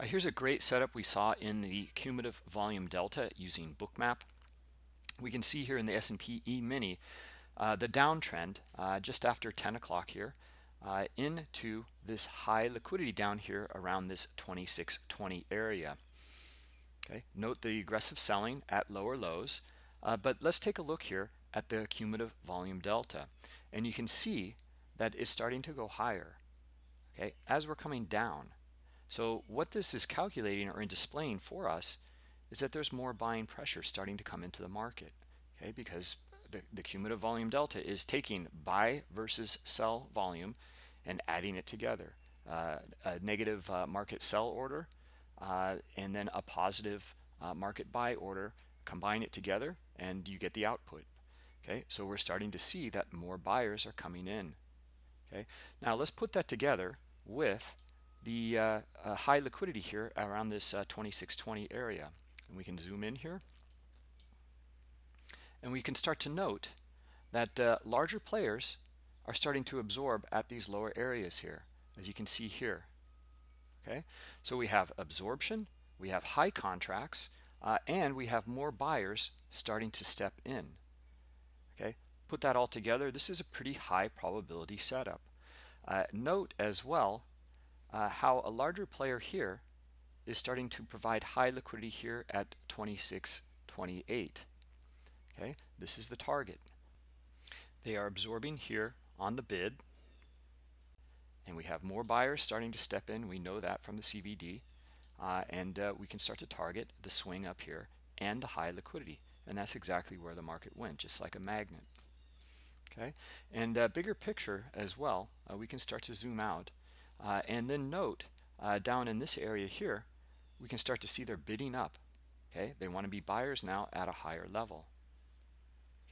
Uh, here's a great setup we saw in the cumulative volume delta using bookmap. We can see here in the S&P E-mini uh, the downtrend uh, just after 10 o'clock here uh, into this high liquidity down here around this 2620 area. Okay, note the aggressive selling at lower lows, uh, but let's take a look here at the cumulative volume delta, and you can see that it's starting to go higher. Okay, as we're coming down. So what this is calculating or in displaying for us is that there's more buying pressure starting to come into the market. Okay, because the, the cumulative volume delta is taking buy versus sell volume and adding it together. Uh, a negative uh, market sell order uh, and then a positive uh, market buy order, combine it together and you get the output. Okay, so we're starting to see that more buyers are coming in. Okay, now let's put that together with the uh, uh, high liquidity here around this 2620 area. And we can zoom in here and we can start to note that uh, larger players are starting to absorb at these lower areas here, as you can see here. Okay, so we have absorption, we have high contracts, uh, and we have more buyers starting to step in. Okay, put that all together, this is a pretty high probability setup. Uh, note as well uh, how a larger player here is starting to provide high liquidity here at 26.28 okay this is the target. They are absorbing here on the bid. And we have more buyers starting to step in. We know that from the CVD uh, and uh, we can start to target the swing up here and the high liquidity. And that's exactly where the market went just like a magnet. Okay? And uh, bigger picture as well uh, we can start to zoom out uh, and then note uh, down in this area here we can start to see they're bidding up okay? They want to be buyers now at a higher level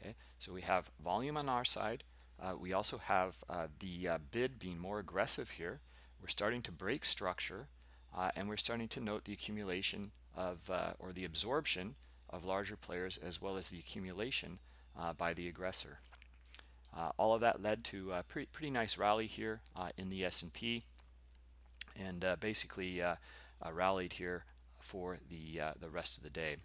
okay? So we have volume on our side. Uh, we also have uh, the uh, bid being more aggressive here. We're starting to break structure uh, and we're starting to note the accumulation of or the absorption of larger players as well as the accumulation by the aggressor. All of that led to a pretty, pretty nice rally here in the S&P and uh, basically uh, uh, rallied here for the the rest of the day